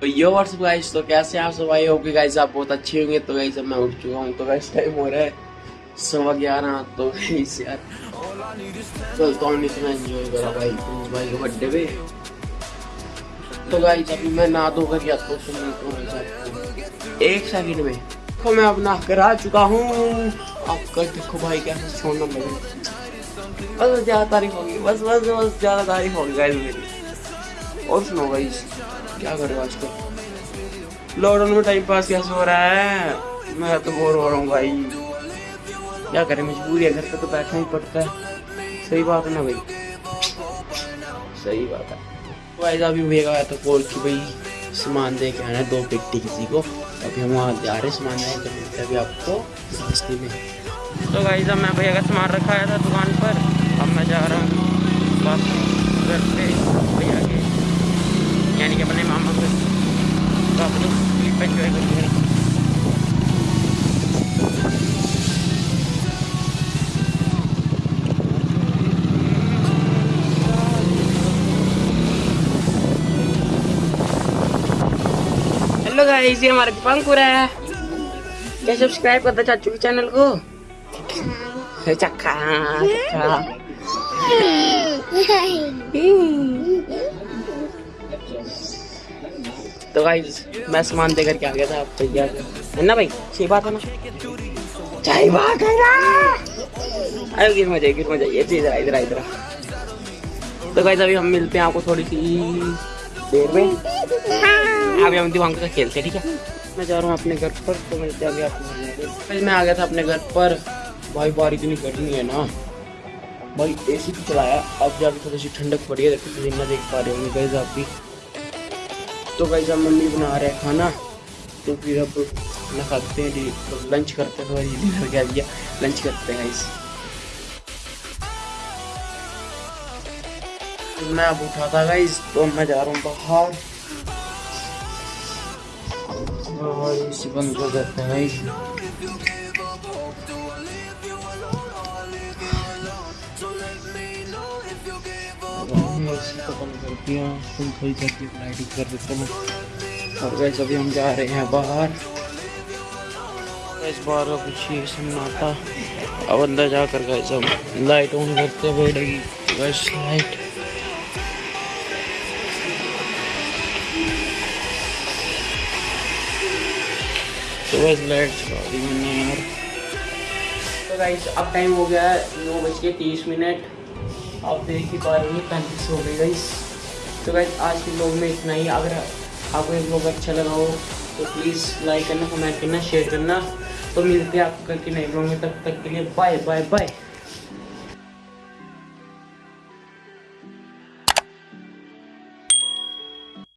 तो यो WhatsApp guys तो कैसे आप सब? आई होप गाइस आप बहुत अच्छे होंगे। तो गाइस अब मैं उठ चुका हूँ। तो गाइस टाइम हो रहा है सवा ग्यारह। तो गाइस यार, चलता हूँ इतना एंजॉय करा भाई। प्रिंस भाई बर्थडे पे। तो गाइस अभी मैं नहा धो कर आता हूँ। तो एक सेकंड में। तो मैं अब नहा कर आ चुका हूँ। आपका देखो भाई कैसे सोना लगे बस ज़्यादा तारीफ़ होगी। बस बस बस, ज़्यादा तारीफ़ होगी गाइस मेरी। और सुनो गाइस क्या कर रहे हो आजकल? लॉकडाउन में टाइम पास कैसे हो रहा है? मैं तो बोर हो रहा हूँ भाई। क्या करें, मजबूरी है, घर पे तो बैठना ही पड़ता है। सही बात है ना भाई? सही बात है। ऐसा अभी भैया आया तो कॉल की भाई, सामान दे के आना है दो पेटी किसी को। अभी हम वहाँ जा रहे हैं, सामान लेने तो मिलते अभी आपको सस्ती में। तो भाई साहब मैं भैया का सामान रखा था दुकान पर, अब मैं जा रहा हूँ। बस घर पे। भैया के यानी कि अपने मामा को तो आप लोग क्लिप एंजॉय करिए हेलो गाइस ये हमारा दीपांकुर है क्या सब्सक्राइब करता चाचू के चैनल को चक्का चक्का तो गाइस मैं सामान देकर के आ गया था आप भैया है ना भाई? सही बात है ना? सही बात है ना? अरे गिर मज़ा गिर मज़ा ये इधर इधर इधर तो गाइस अभी हम मिलते हैं आपको थोड़ी सी देर में। अभी हम दिवांग का खेलते हैं ठीक है? मैं जा रहा हूँ अपने घर पर तो मिलते हैं अभी आपको। मैं आ गया था अपने घर पर। भाई बाहर इतनी गर्मी है ना। भाई एसी भी चलाया। अब जाके थोड़ी सी ठंडक पड़ी है देखो पसीना देख पा रहे होंगे गैस आप भी। तो गैस अब मम्मी बना रहे हैं खाना तो फिर अब खाना खाते हैं तो लंच करते हैं सॉरी डिनर क्या दिया लंच करते हैं गाइस मैं अब उठा था गाइस तो मैं जा रहा हूँ बाहर। और इसी बंद कर देते हैं कर हैं। और वैसे अभी हम जा रहे हैं बाहर। इस बार का कुछ ये सन्नाटा अब अंदर जाकर गए सब लाइट ऑन करते बैठेगी बस लाइट तो बस लाइट चला दी मैंने यार। तो गाइस अब टाइम हो गया है नौ बज के तीस मिनट। आप देख ही पा रहे हो पैंतीस हो गई तो गाइस आज के ब्लॉग में इतना ही। अगर आपको ये ब्लॉग अच्छा लगा हो तो प्लीज़ लाइक करना कमेंट करना शेयर करना। तो मिलते हैं आपको करके नए ब्लॉग में। तब तक के लिए बाय बाय बाय